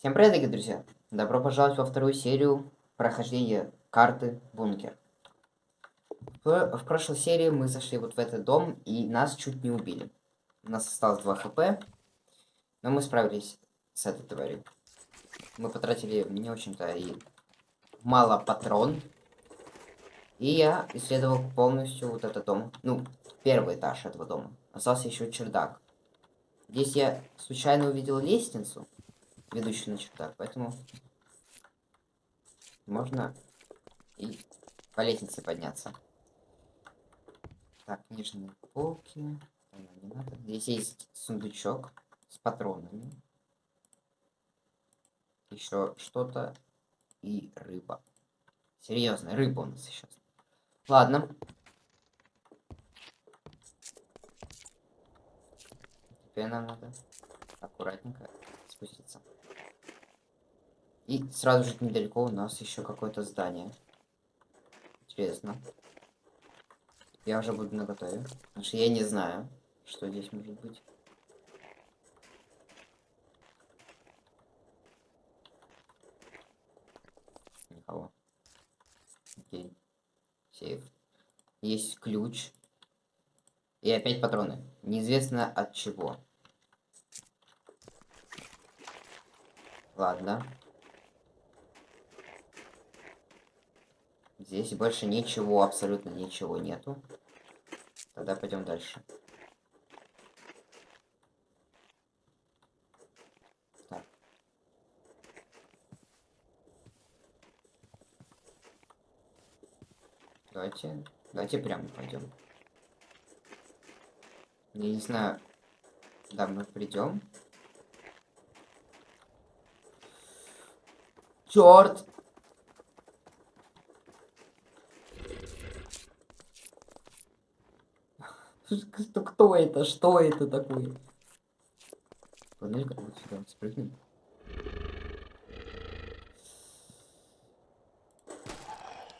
Всем привет, дорогие друзья! Добро пожаловать во вторую серию прохождения карты Бункер. В, в прошлой серии мы зашли вот в этот дом, и нас чуть не убили. У нас осталось 2 хп, но мы справились с этой тварью. Мы потратили не очень-то и мало патрон. И я исследовал полностью вот этот дом. Ну, первый этаж этого дома. Остался еще чердак. Здесь я случайно увидел лестницу ведущий на чердак, поэтому можно и по лестнице подняться. Так, нижние полки. Не надо. Здесь есть сундучок с патронами. Еще что-то и рыба. Серьезно, рыба у нас сейчас. Ладно. Теперь нам надо аккуратненько спуститься. И сразу же недалеко у нас еще какое-то здание. Интересно. Я уже буду на готове. Потому что я не знаю, что здесь может быть. Никого. Окей. Сейф. Есть ключ. И опять патроны. Неизвестно от чего. Ладно. Здесь больше ничего, абсолютно ничего нету. Тогда пойдем дальше. Так. Давайте, давайте прямо пойдем. Я не знаю, да, мы придем. Черт! Кто, кто это? Что это такое? Панелька вот сюда спрыгнем.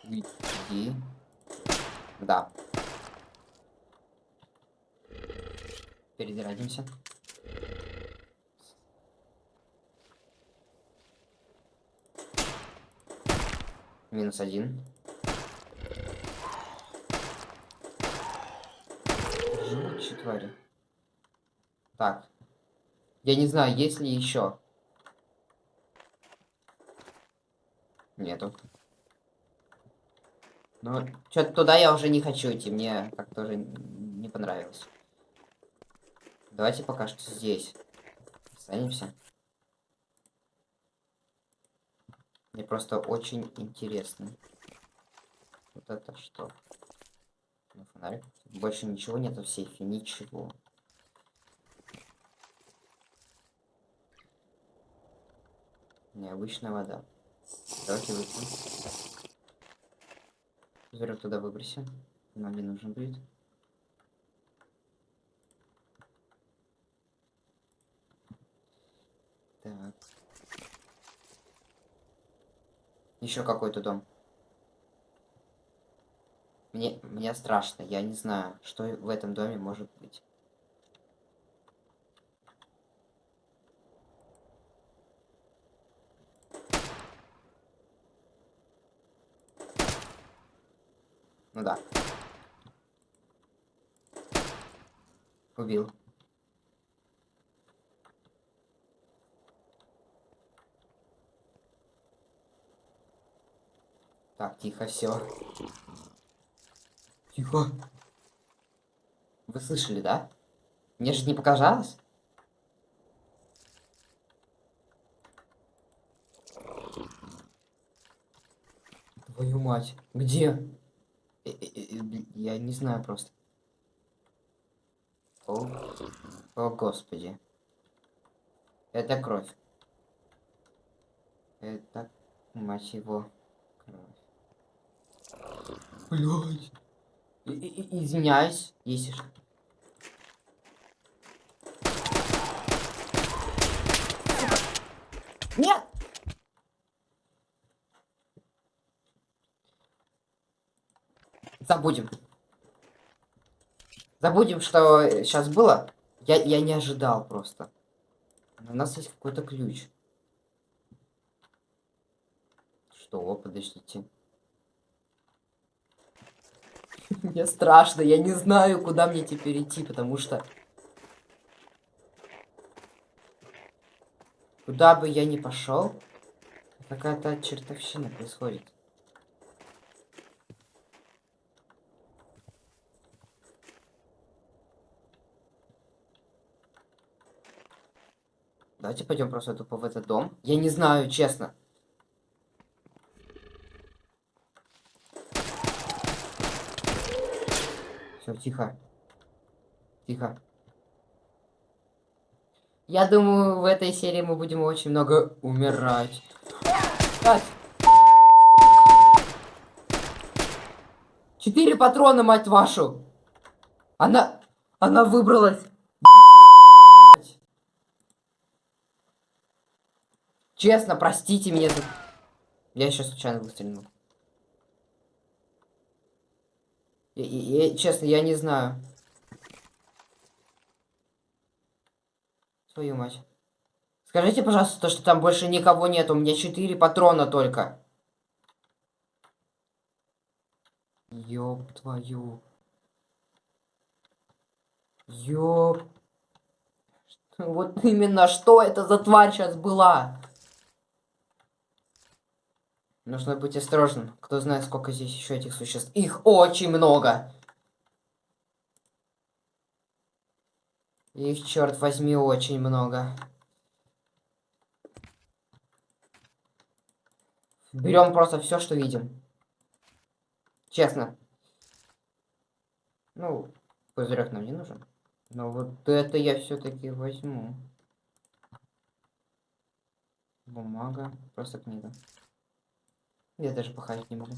Иди. Да. Перезарядимся. Минус один. Живучие твари. Так. Я не знаю, есть ли еще. Нету. Ну, что-то туда я уже не хочу идти. Мне как-то уже не понравилось. Давайте пока что здесь останемся. Мне просто очень интересно. Вот это что? Ну, фонарик. Больше ничего нет в сейфе, ничего. Необычная вода. Давайте выпьем. Зверек туда выбросим. Нам не нужен будет. Так. Еще какой-то дом. Мне, мне страшно, я не знаю, что в этом доме может быть. Ну да. Убил. Так, тихо, все. Тихо. Вы слышали, да? Мне же не показалось? Твою мать. Где? Э, э, э, я не знаю просто. О, о господи. Это кровь. Это, мать его, кровь. Блядь. Извиняюсь, если что. Нет! Забудем. Забудем, что сейчас было. Я, я не ожидал просто. У нас есть какой-то ключ. Что? Подождите. Мне страшно, я не знаю, куда мне теперь идти, потому что... Куда бы я ни пошел, какая-то чертовщина происходит. Давайте пойдем просто тупо в этот дом. Я не знаю, честно. Все, тихо. Тихо. Я думаю, в этой серии мы будем очень много умирать. Четыре патрона, мать вашу! Она... Она выбралась. Честно, простите меня за... Я сейчас случайно выстрелил. Я, я, честно, я не знаю. Твою мать. Скажите, пожалуйста, то, что там больше никого нет. У меня 4 патрона только. Ёб твою. Ёб. Вот именно что это за тварь сейчас была? Нужно быть осторожным. Кто знает, сколько здесь еще этих существ. Их очень много. Их, черт возьми, очень много. Берем просто все, что видим. Честно. Ну, пузырек нам не нужен. Но вот это я все-таки возьму. Бумага, просто книга. Я даже походить не могу.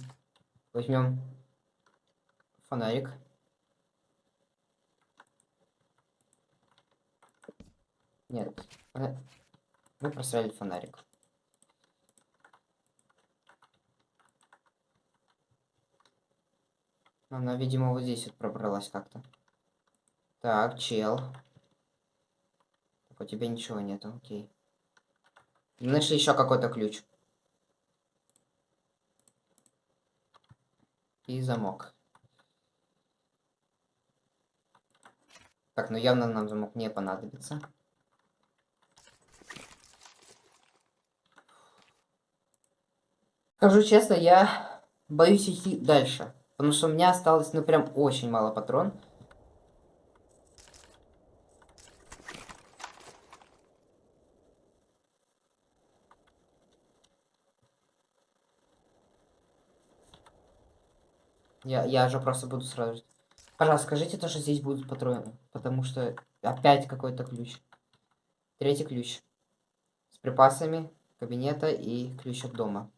Возьмем фонарик. Нет. Мы просрали фонарик. Она, видимо, вот здесь вот пробралась как-то. Так, чел. Так, у тебя ничего нету, окей. Нашли еще какой-то ключ. И замок. Так, ну явно нам замок не понадобится. Скажу честно, я боюсь идти дальше. Потому что у меня осталось, ну, прям очень мало патрон. Я, я же просто буду сразу... Пожалуйста, скажите то, что здесь будут патроны. Потому что опять какой-то ключ. Третий ключ. С припасами кабинета и ключ от дома.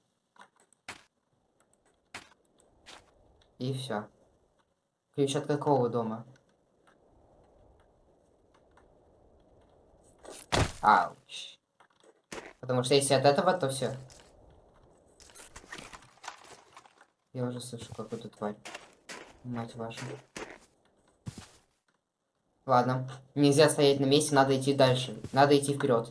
И все. Ключ от какого дома? Ауч. Потому что если от этого, то все. Я уже слышу какую-то тварь. Мать ваша. Ладно. Нельзя стоять на месте, надо идти дальше. Надо идти вперед.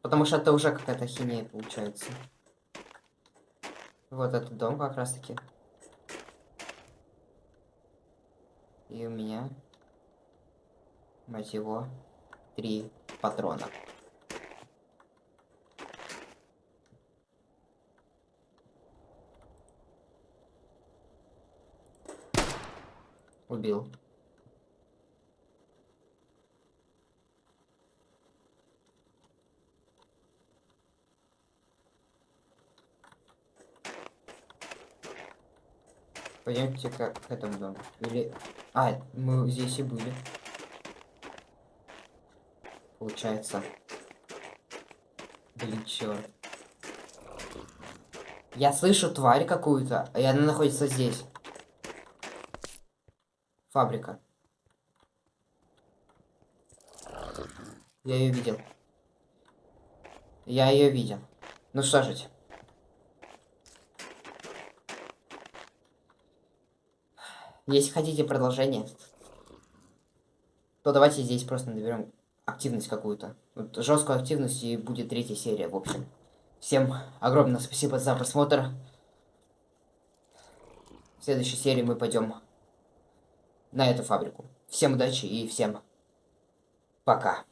Потому что это уже какая-то хинея получается. Вот этот дом как раз таки. И у меня, мать его, три патрона. Убил. Пойдемте к, этому дому. Или... А, мы здесь и были получается. Блин, черт. Я слышу тварь какую-то, и она находится здесь. Фабрика. Я ее видел. Я ее видел. Ну что же. Если хотите продолжение, то давайте здесь просто наберем активность какую-то. Вот жесткую активность и будет третья серия, в общем. Всем огромное спасибо за просмотр. В следующей серии мы пойдем на эту фабрику. Всем удачи и всем пока.